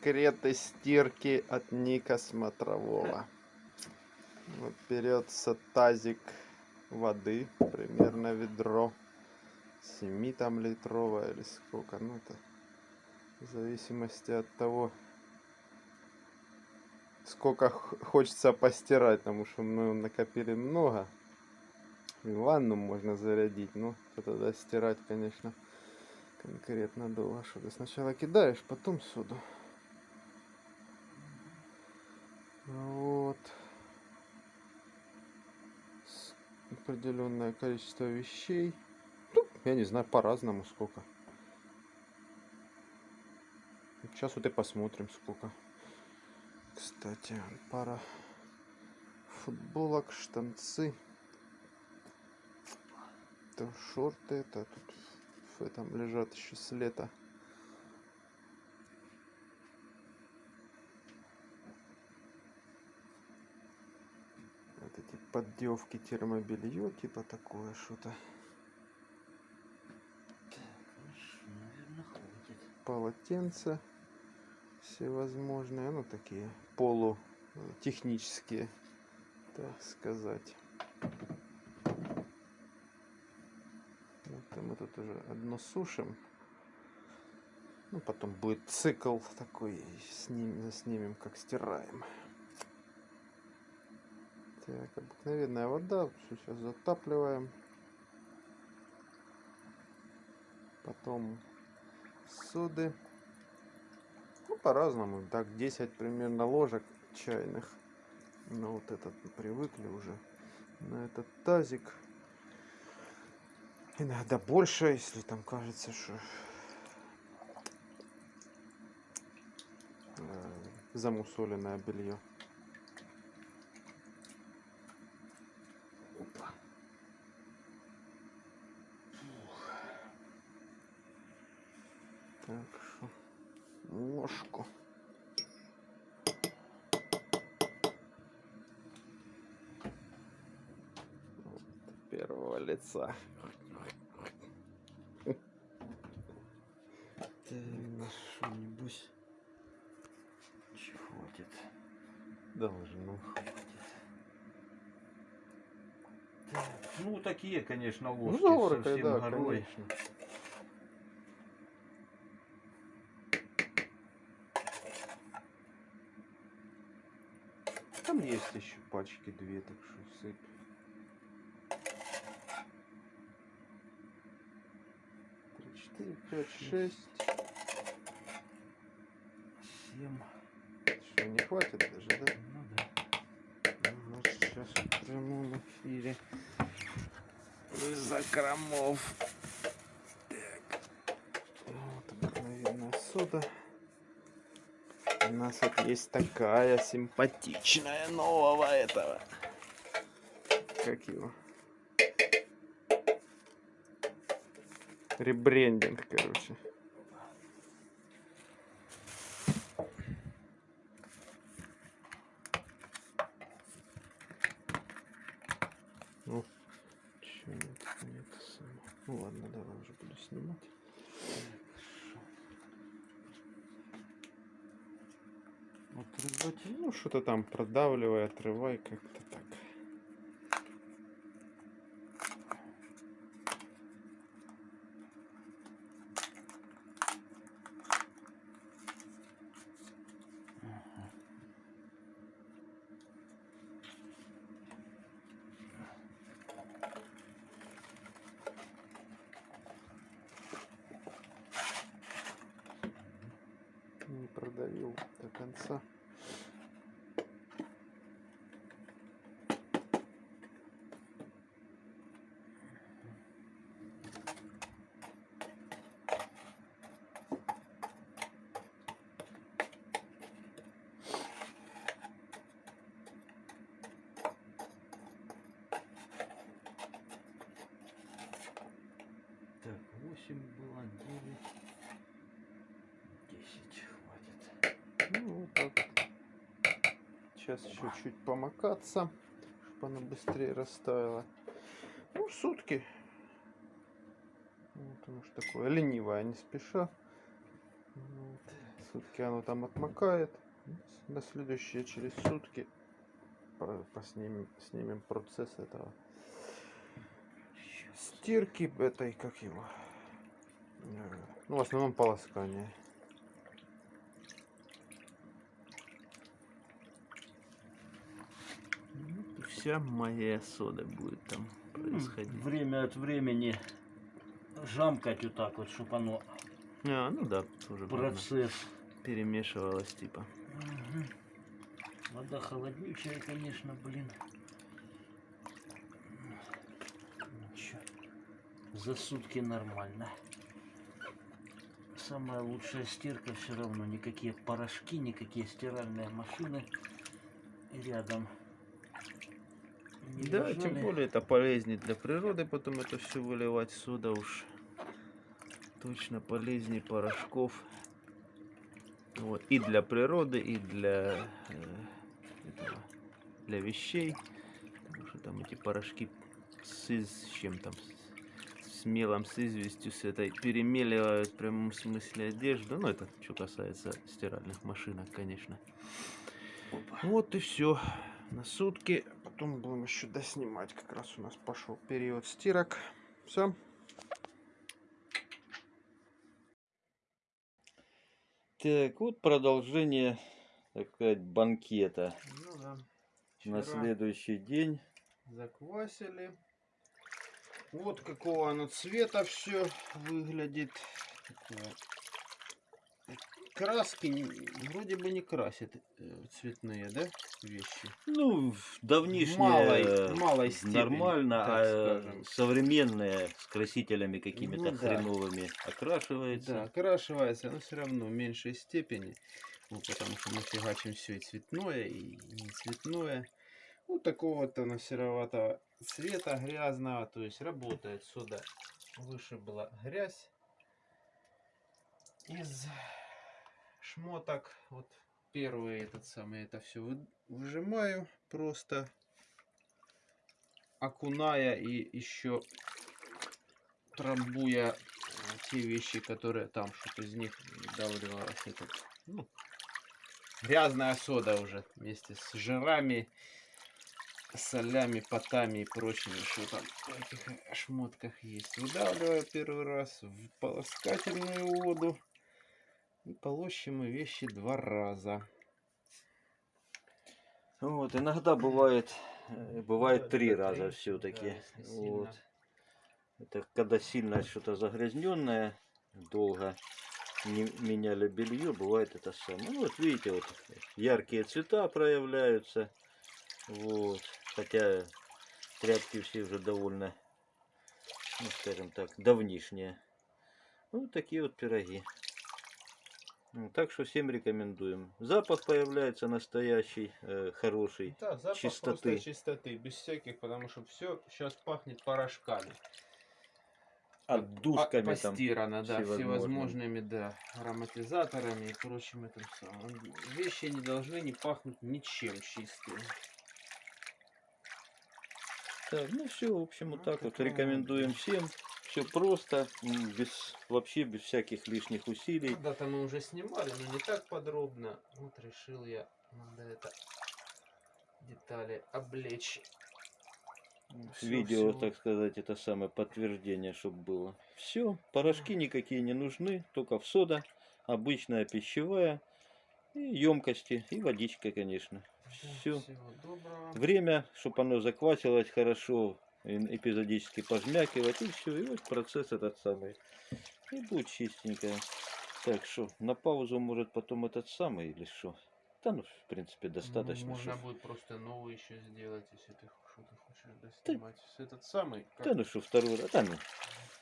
Секреты стирки от Ника Смотрового. Вот берется тазик воды, примерно ведро. 7 там литровая или сколько. Ну это в зависимости от того, сколько хочется постирать, потому что мы накопили много. И ванну можно зарядить, но тогда стирать, конечно, конкретно долго. Что сначала кидаешь, потом суду. Вот. Определенное количество вещей. Ну, я не знаю, по-разному сколько. Сейчас вот и посмотрим сколько. Кстати, пара футболок, штанцы. Это шорты, это тут в этом лежат еще с лета. Вот эти поддевки термобелье, типа такое что-то. Полотенца всевозможные, ну такие полутехнические, так сказать. Это мы тут уже одно сушим. Ну, потом будет цикл такой, сним, снимем, как стираем. Так, обыкновенная вода, все сейчас затапливаем. Потом соды по-разному. Так, 10 примерно ложек чайных. Но вот этот привыкли уже на этот тазик. Иногда больше, если там кажется, что э, замусоленное белье. Опа. Так что ложку. Первого лица. На что-нибудь хватит. Должно. Ну, такие, конечно, ложки Ну, совсем да, горой. конечно. Там есть еще пачки две, так что сыпь. Три, четыре, пять, шесть. Семь. Что, не хватит даже, да? Ну да. Ага, сейчас в прямом эфире. Из закромов. Так. Вот обыкновенная сода. У нас вот есть такая симпатичная нового этого. Как его? Ребрендинг, короче. Ну, чё нет, нет, самое. Ну ладно, давай уже буду снимать. Ну что-то там продавливай, отрывай как-то так. Не продавил до конца. Так, 8 было, 9, 10 хватит. Ну вот так. вот. Сейчас еще чуть помакаться, чтобы она быстрее растаяла. Ну, сутки. Вот оно ж такое ленивое, не спеша. Вот. Сутки оно там отмокает. На следующие через сутки по- поснимем, снимем процесс этого стирки этой, как его, э, ну, в основном полоскания. Ну, Вся моя сода будет там происходить. Время от времени жамкать вот так вот, чтобы оно А, ну да, тоже процесс. перемешивалось типа. Мгм. Вода холоднючая, конечно, блин. Ничего. За сутки нормально. Самая лучшая стирка все равно. Никакие порошки, никакие стиральные машины рядом. Не Да, нужны. тем более это полезнее для природы, потом это все выливать сюда уж точно полезнее порошков. Вот. И для природы, и для, э, этого, для вещей. Потому что там эти порошки с, с чем там, с, с мелом, с известью, с этой перемеливают в прямом смысле одежду. Ну, это что касается стиральных машинок, конечно. Вот и все. На сутки. Потом будем еще доснимать. Как раз у нас пошел период стирок. Все. Так, вот продолжение, так сказать, банкета. Ну да. На следующий день. заквасили. Вот какого оно цвета все выглядит. Такое. Краски не- вроде бы не красят э, цветные, да, вещи? Ну, в давнишнее Малой- э, малой степени, нормально, а э, скажем. современные с красителями какими-то Ну да. хреновыми окрашивается. Да, окрашивается, но все равно в меньшей степени. Ну, потому что мы фигачим все и цветное, и не цветное. Вот такого вот оно сероватого цвета, грязного. То есть работает сюда. Выше была грязь. Из шмоток. Вот первый этот самый, это все выжимаю просто. Окуная и еще трамбуя те вещи, которые там что-то из них давливалось. Это, ну, грязная сода уже вместе с жирами, солями, потами и прочими, что там в этих шмотках есть. Выдавливаю первый раз в полоскательную воду. И полощем мы вещи два раза. Вот, иногда бывает, э, бывает три раза все-таки. да, вот. Это когда сильно что-то загрязненное, долго не меняли белье, бывает это самое. Ну вот видите, вот яркие цвета проявляются. Вот. Хотя тряпки все уже довольно, ну скажем так, давнишние. Ну, вот такие вот пироги. Так что всем рекомендуем. Запах появляется настоящий, э, хороший. Да, запах чистоты. чистоты, без всяких, потому что все сейчас пахнет порошками. Отдушками По- там. постирано, да, всевозможными. да, ароматизаторами и прочим этим самым. Вещи не должны не пахнуть ничем чистым. Так, ну все, в общем, вот Ну, так вот рекомендуем всем. Все просто, без вообще без всяких лишних усилий. Когда-то мы уже снимали, но не так подробно. Вот решил я, надо это детали облечь. Всё, Видео, всё. так сказать, это самое подтверждение, чтобы было. Все, порошки никакие не нужны, только в сода, обычная пищевая, и емкости, и водичка, конечно. Все. Всего доброго. Время, чтобы оно заквасилось хорошо, эпизодически пожмякивать, и все, и вот процесс этот самый. И будет чистенькое. Так что, на паузу может потом этот самый или что? Да ну, в принципе, достаточно. Ну, можно шо. будет просто новый еще сделать, если ты что-то хочешь доснимать. С Этот самый. как- Да ну что, второй раз, да ну.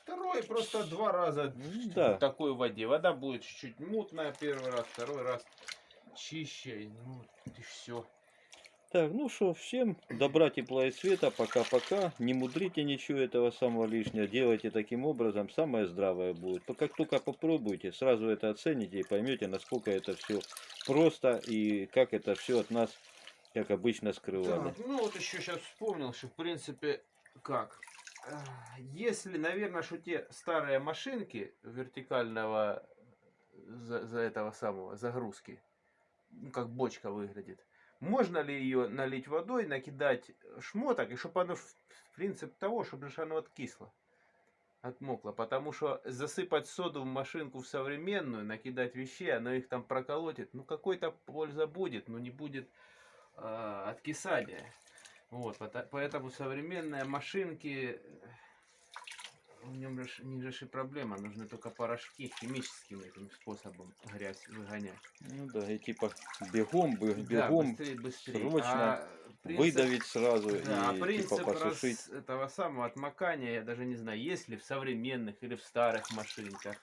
Второй просто два раза Ну, в да. такой воде. Вода будет чуть-чуть мутная первый раз, второй раз чище. Ну, и все. Так, ну что, всем добра, тепла и света, пока-пока. Не мудрите ничего этого самого лишнего, делайте таким образом, самое здравое будет. Как только попробуйте, сразу это оцените и поймете, насколько это все просто и как это все от нас, как обычно, скрывали. Так, ну вот еще сейчас вспомнил, что в принципе как. А, Если, наверное, что те старые машинки вертикального за, за этого самого загрузки. Ну, как бочка выглядит. Можно ли ее налить водой, накидать шмоток, и чтобы оно, в- принцип того, чтобы оно откисло, отмокло. Потому что засыпать соду в машинку в современную, накидать вещей, оно их там проколотит. Ну, какой-то польза будет, но не будет э, откисания. Вот, поэтому современные машинки, э, в нем же, не же проблема, нужны только порошки химическим этим способом грязь выгонять. Ну да, и типа бегом, бы- Да, бегом быстрее, быстрее. срочно А принцип- выдавить сразу да, а и принцип типа посушить. раз- этого самого отмокания, я даже не знаю, есть ли в современных или в старых машинках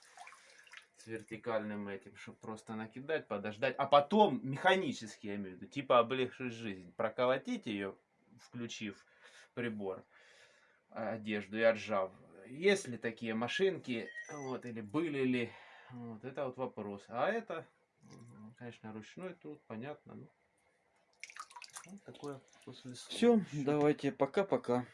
с вертикальным этим, чтобы просто накидать, подождать, а потом механически, я имею в виду, типа облегчить жизнь, проколотить ее, включив прибор, а, одежду и отжав. Есть ли такие машинки, вот, или были ли, вот, это вот вопрос. А это, конечно, ручной труд, понятно, ну, вот такое после Все, давайте, пока-пока.